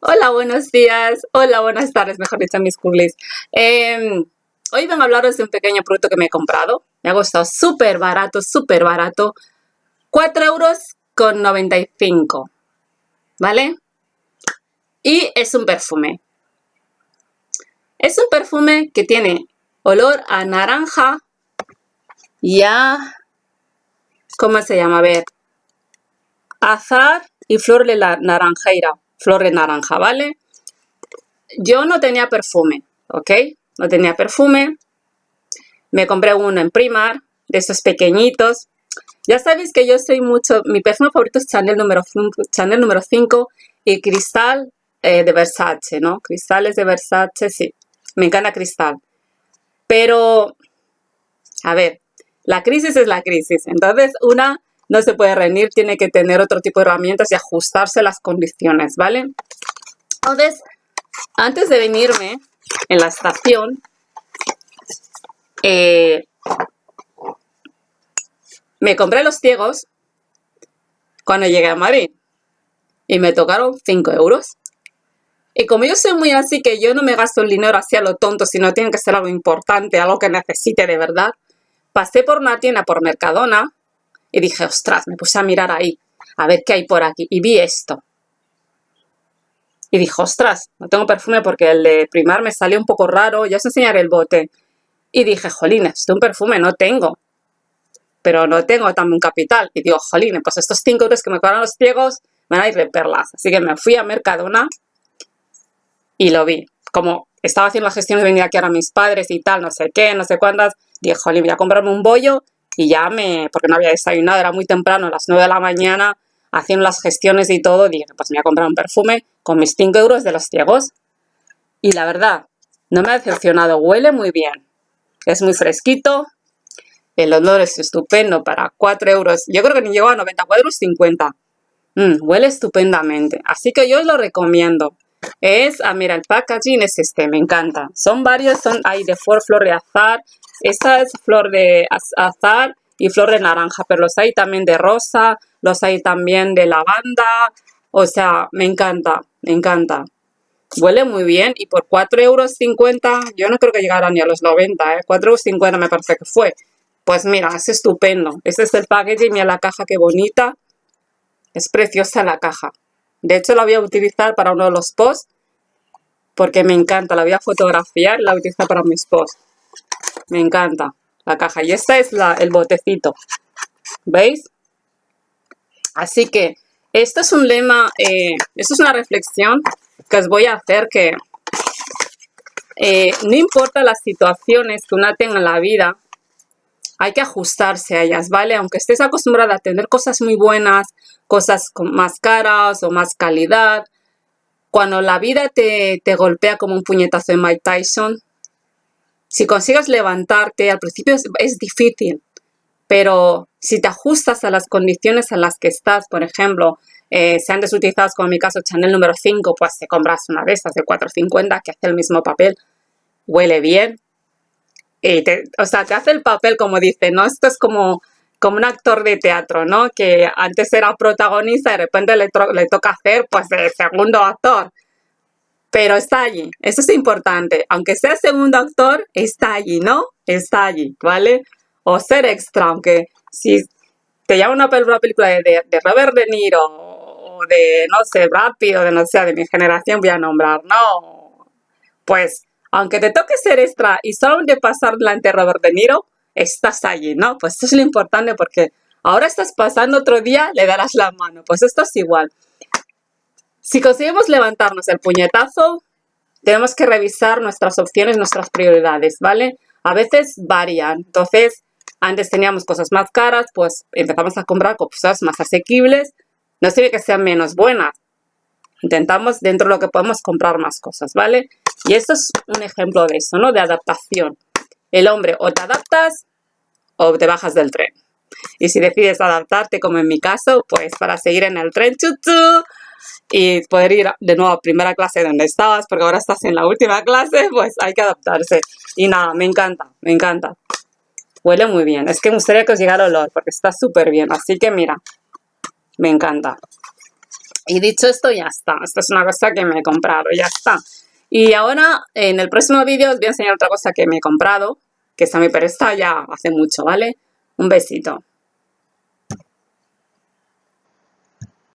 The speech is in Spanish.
Hola, buenos días. Hola, buenas tardes, mejor dicho, mis curlis. Em, hoy vengo a hablaros de un pequeño producto que me he comprado. Me ha costado súper barato, súper barato. 4 euros con 95. ¿Vale? Y es un perfume. Es un perfume que tiene olor a naranja y a... ¿Cómo se llama? A ver. Azar y flor de la naranjeira flor de naranja, ¿vale? Yo no tenía perfume, ¿ok? No tenía perfume. Me compré uno en Primar, de esos pequeñitos. Ya sabéis que yo soy mucho... Mi perfume favorito es Chanel número, Chanel número 5 y Cristal eh, de Versace, ¿no? Cristales de Versace, sí. Me encanta Cristal. Pero, a ver, la crisis es la crisis. Entonces, una no se puede rendir, tiene que tener otro tipo de herramientas y ajustarse a las condiciones, ¿vale? Entonces, antes de venirme en la estación, eh, me compré los ciegos cuando llegué a Madrid y me tocaron 5 euros. Y como yo soy muy así que yo no me gasto el dinero así a lo tonto, sino tiene que ser algo importante, algo que necesite de verdad, pasé por una tienda, por Mercadona, y dije, ostras, me puse a mirar ahí, a ver qué hay por aquí. Y vi esto. Y dije, ostras, no tengo perfume porque el de primar me salió un poco raro. Ya os enseñaré el bote. Y dije, jolines, esto un perfume no tengo. Pero no tengo también capital. Y digo, jolines, pues estos 5 euros que me cobran los ciegos van a ir de perlas. Así que me fui a Mercadona y lo vi. Como estaba haciendo la gestión de venir aquí ahora mis padres y tal, no sé qué, no sé cuántas, dije, jolín, voy a comprarme un bollo y ya me, porque no había desayunado, era muy temprano, a las 9 de la mañana, haciendo las gestiones y todo, dije, pues me voy a comprar un perfume con mis 5 euros de los ciegos. Y la verdad, no me ha decepcionado, huele muy bien. Es muy fresquito, el olor es estupendo para 4 euros. Yo creo que ni llegó a 94 euros 50. Mm, huele estupendamente. Así que yo os lo recomiendo. Es, ah, mira, el packaging es este, me encanta. Son varios, son, hay de flor, flor de azar, esta es flor de azar y flor de naranja, pero los hay también de rosa, los hay también de lavanda. O sea, me encanta, me encanta. Huele muy bien y por 4,50 euros, yo no creo que llegara ni a los 90, ¿eh? 4,50 euros me parece que fue. Pues mira, es estupendo. Este es el packaging, mira la caja, qué bonita. Es preciosa la caja. De hecho, la voy a utilizar para uno de los posts porque me encanta. La voy a fotografiar y la voy a utilizar para mis posts. Me encanta la caja. Y esta es la, el botecito. ¿Veis? Así que esto es un lema, eh, esto es una reflexión que os voy a hacer que eh, no importa las situaciones que una tenga en la vida, hay que ajustarse a ellas, ¿vale? Aunque estés acostumbrada a tener cosas muy buenas, cosas más caras o más calidad, cuando la vida te, te golpea como un puñetazo de Mike Tyson, si consigues levantarte, al principio es, difícil, pero si te ajustas a las condiciones en las que estás, por ejemplo, eh, desutilizados como en mi caso Chanel número 5, pues te compras una de esas de 4.50 que hace el mismo papel, huele bien, y te, o sea, te hace el papel como dice, ¿no? Esto es como, como un actor de teatro, ¿no? Que antes era protagonista y de repente le, le toca hacer pues de segundo actor pero está allí. Eso es importante. Aunque sea segundo actor, está allí, ¿no? Está allí, ¿vale? O ser extra, aunque si te llama una, película de, de, Robert De Niro o de, no sé, rápido, de no sé, de mi generación voy a nombrar, no. Pues, aunque te toque ser extra y solamente pasar delante de Robert De Niro, estás allí, ¿no? Pues eso es lo importante porque ahora estás pasando otro día, le darás la mano. Pues esto es igual. Si conseguimos levantarnos el puñetazo, tenemos que revisar nuestras opciones, nuestras prioridades, ¿vale? A veces varían. Entonces, antes teníamos cosas más caras, pues empezamos a comprar cosas más asequibles. No sirve que sean menos buenas. Intentamos dentro de lo que podemos comprar más cosas, ¿vale? Y esto es un ejemplo de eso, ¿no? De adaptación. El hombre o te adaptas o te bajas del tren. Y si decides adaptarte, como en mi caso, pues para seguir en el tren, chuchu, y poder ir de nuevo a primera clase donde estabas, porque ahora estás en la última clase, pues hay que adaptarse. Y nada, me encanta, me encanta. Huele muy bien. Es que me gustaría que os llegara el olor, porque está súper bien. Así que mira, me encanta. Y dicho esto, ya está. Esto es una cosa que me he comprado, ya está. Y ahora, en el próximo vídeo, os voy a enseñar otra cosa que me he comprado, que esta me presta ya hace mucho, ¿vale? Un besito.